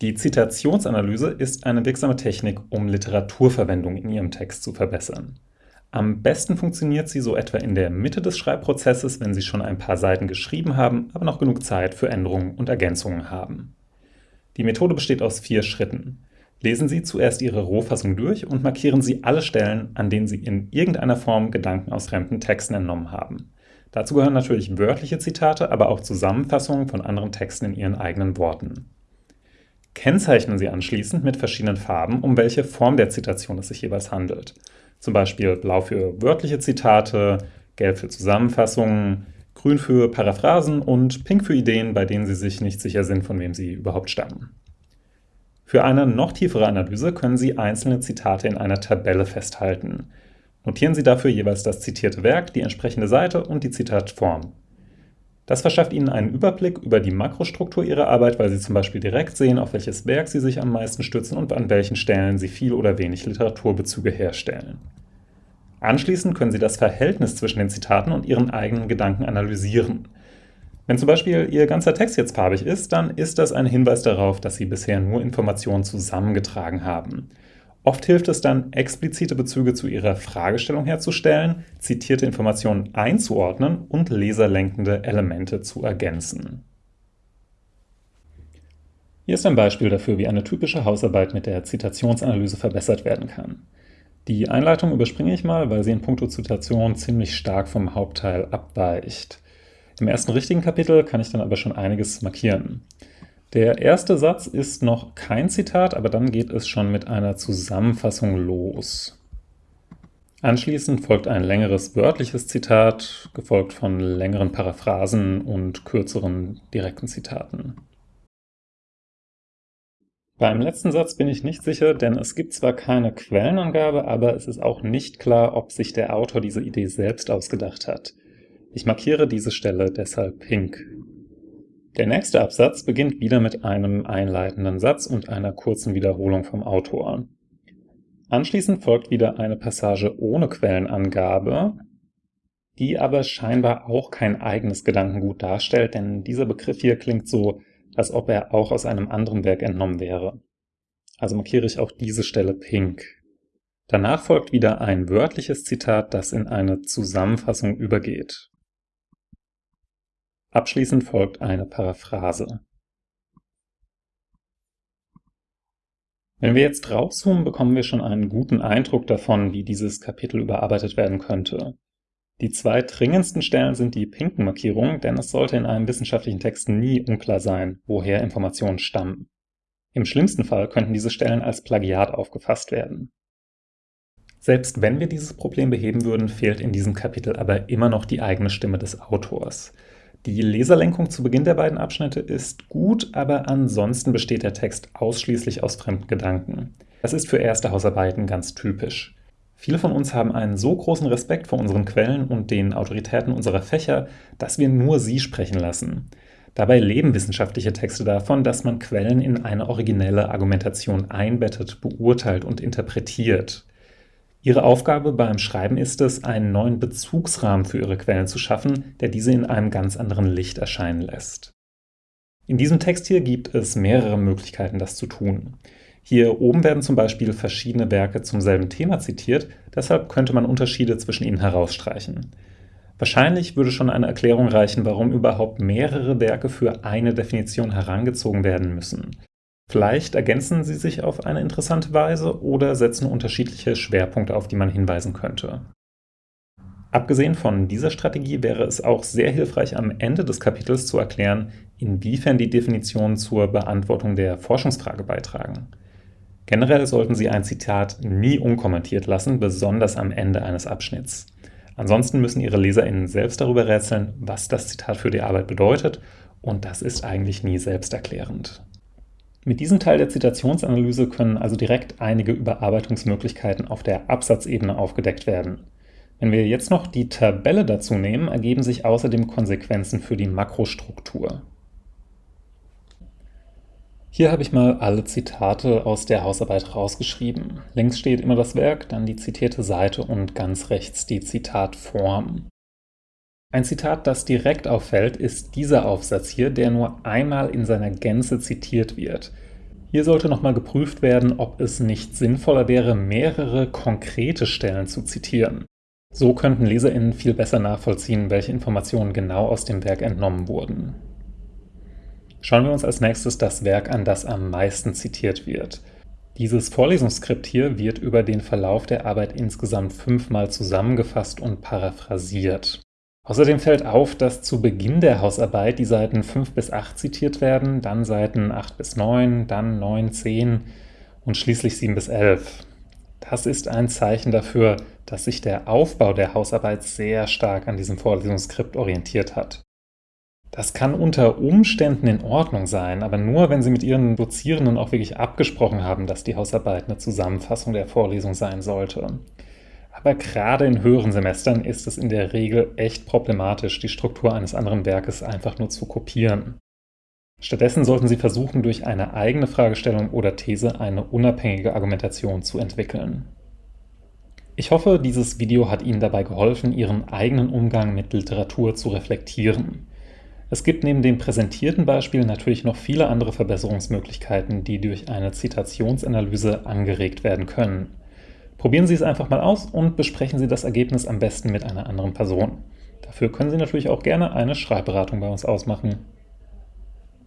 Die Zitationsanalyse ist eine wirksame Technik, um Literaturverwendung in Ihrem Text zu verbessern. Am besten funktioniert sie so etwa in der Mitte des Schreibprozesses, wenn Sie schon ein paar Seiten geschrieben haben, aber noch genug Zeit für Änderungen und Ergänzungen haben. Die Methode besteht aus vier Schritten. Lesen Sie zuerst Ihre Rohfassung durch und markieren Sie alle Stellen, an denen Sie in irgendeiner Form Gedanken aus fremden Texten entnommen haben. Dazu gehören natürlich wörtliche Zitate, aber auch Zusammenfassungen von anderen Texten in Ihren eigenen Worten. Kennzeichnen Sie anschließend mit verschiedenen Farben, um welche Form der Zitation es sich jeweils handelt. Zum Beispiel blau für wörtliche Zitate, gelb für Zusammenfassungen, grün für Paraphrasen und pink für Ideen, bei denen Sie sich nicht sicher sind, von wem sie überhaupt stammen. Für eine noch tiefere Analyse können Sie einzelne Zitate in einer Tabelle festhalten. Notieren Sie dafür jeweils das zitierte Werk, die entsprechende Seite und die Zitatform. Das verschafft Ihnen einen Überblick über die Makrostruktur Ihrer Arbeit, weil Sie zum Beispiel direkt sehen, auf welches Werk Sie sich am meisten stützen und an welchen Stellen Sie viel oder wenig Literaturbezüge herstellen. Anschließend können Sie das Verhältnis zwischen den Zitaten und Ihren eigenen Gedanken analysieren. Wenn zum Beispiel Ihr ganzer Text jetzt farbig ist, dann ist das ein Hinweis darauf, dass Sie bisher nur Informationen zusammengetragen haben. Oft hilft es dann, explizite Bezüge zu Ihrer Fragestellung herzustellen, zitierte Informationen einzuordnen und leserlenkende Elemente zu ergänzen. Hier ist ein Beispiel dafür, wie eine typische Hausarbeit mit der Zitationsanalyse verbessert werden kann. Die Einleitung überspringe ich mal, weil sie in puncto Zitation ziemlich stark vom Hauptteil abweicht. Im ersten richtigen Kapitel kann ich dann aber schon einiges markieren. Der erste Satz ist noch kein Zitat, aber dann geht es schon mit einer Zusammenfassung los. Anschließend folgt ein längeres wörtliches Zitat, gefolgt von längeren Paraphrasen und kürzeren direkten Zitaten. Beim letzten Satz bin ich nicht sicher, denn es gibt zwar keine Quellenangabe, aber es ist auch nicht klar, ob sich der Autor diese Idee selbst ausgedacht hat. Ich markiere diese Stelle deshalb pink. Der nächste Absatz beginnt wieder mit einem einleitenden Satz und einer kurzen Wiederholung vom Autor. Anschließend folgt wieder eine Passage ohne Quellenangabe, die aber scheinbar auch kein eigenes Gedankengut darstellt, denn dieser Begriff hier klingt so, als ob er auch aus einem anderen Werk entnommen wäre. Also markiere ich auch diese Stelle pink. Danach folgt wieder ein wörtliches Zitat, das in eine Zusammenfassung übergeht. Abschließend folgt eine Paraphrase. Wenn wir jetzt rauszoomen, bekommen wir schon einen guten Eindruck davon, wie dieses Kapitel überarbeitet werden könnte. Die zwei dringendsten Stellen sind die pinken Markierungen, denn es sollte in einem wissenschaftlichen Text nie unklar sein, woher Informationen stammen. Im schlimmsten Fall könnten diese Stellen als Plagiat aufgefasst werden. Selbst wenn wir dieses Problem beheben würden, fehlt in diesem Kapitel aber immer noch die eigene Stimme des Autors. Die Leserlenkung zu Beginn der beiden Abschnitte ist gut, aber ansonsten besteht der Text ausschließlich aus fremden Gedanken. Das ist für erste Hausarbeiten ganz typisch. Viele von uns haben einen so großen Respekt vor unseren Quellen und den Autoritäten unserer Fächer, dass wir nur sie sprechen lassen. Dabei leben wissenschaftliche Texte davon, dass man Quellen in eine originelle Argumentation einbettet, beurteilt und interpretiert. Ihre Aufgabe beim Schreiben ist es, einen neuen Bezugsrahmen für Ihre Quellen zu schaffen, der diese in einem ganz anderen Licht erscheinen lässt. In diesem Text hier gibt es mehrere Möglichkeiten, das zu tun. Hier oben werden zum Beispiel verschiedene Werke zum selben Thema zitiert, deshalb könnte man Unterschiede zwischen ihnen herausstreichen. Wahrscheinlich würde schon eine Erklärung reichen, warum überhaupt mehrere Werke für eine Definition herangezogen werden müssen. Vielleicht ergänzen sie sich auf eine interessante Weise oder setzen unterschiedliche Schwerpunkte, auf die man hinweisen könnte. Abgesehen von dieser Strategie wäre es auch sehr hilfreich, am Ende des Kapitels zu erklären, inwiefern die Definitionen zur Beantwortung der Forschungsfrage beitragen. Generell sollten Sie ein Zitat nie unkommentiert lassen, besonders am Ende eines Abschnitts. Ansonsten müssen Ihre LeserInnen selbst darüber rätseln, was das Zitat für die Arbeit bedeutet, und das ist eigentlich nie selbsterklärend. Mit diesem Teil der Zitationsanalyse können also direkt einige Überarbeitungsmöglichkeiten auf der Absatzebene aufgedeckt werden. Wenn wir jetzt noch die Tabelle dazu nehmen, ergeben sich außerdem Konsequenzen für die Makrostruktur. Hier habe ich mal alle Zitate aus der Hausarbeit rausgeschrieben. Links steht immer das Werk, dann die zitierte Seite und ganz rechts die Zitatform. Ein Zitat, das direkt auffällt, ist dieser Aufsatz hier, der nur einmal in seiner Gänze zitiert wird. Hier sollte nochmal geprüft werden, ob es nicht sinnvoller wäre, mehrere konkrete Stellen zu zitieren. So könnten LeserInnen viel besser nachvollziehen, welche Informationen genau aus dem Werk entnommen wurden. Schauen wir uns als nächstes das Werk an, das am meisten zitiert wird. Dieses Vorlesungsskript hier wird über den Verlauf der Arbeit insgesamt fünfmal zusammengefasst und paraphrasiert. Außerdem fällt auf, dass zu Beginn der Hausarbeit die Seiten 5 bis 8 zitiert werden, dann Seiten 8 bis 9, dann 9, 10 und schließlich 7 bis 11. Das ist ein Zeichen dafür, dass sich der Aufbau der Hausarbeit sehr stark an diesem Vorlesungsskript orientiert hat. Das kann unter Umständen in Ordnung sein, aber nur, wenn Sie mit Ihren Dozierenden auch wirklich abgesprochen haben, dass die Hausarbeit eine Zusammenfassung der Vorlesung sein sollte. Aber gerade in höheren Semestern ist es in der Regel echt problematisch, die Struktur eines anderen Werkes einfach nur zu kopieren. Stattdessen sollten Sie versuchen, durch eine eigene Fragestellung oder These eine unabhängige Argumentation zu entwickeln. Ich hoffe, dieses Video hat Ihnen dabei geholfen, Ihren eigenen Umgang mit Literatur zu reflektieren. Es gibt neben dem präsentierten Beispiel natürlich noch viele andere Verbesserungsmöglichkeiten, die durch eine Zitationsanalyse angeregt werden können. Probieren Sie es einfach mal aus und besprechen Sie das Ergebnis am besten mit einer anderen Person. Dafür können Sie natürlich auch gerne eine Schreibberatung bei uns ausmachen.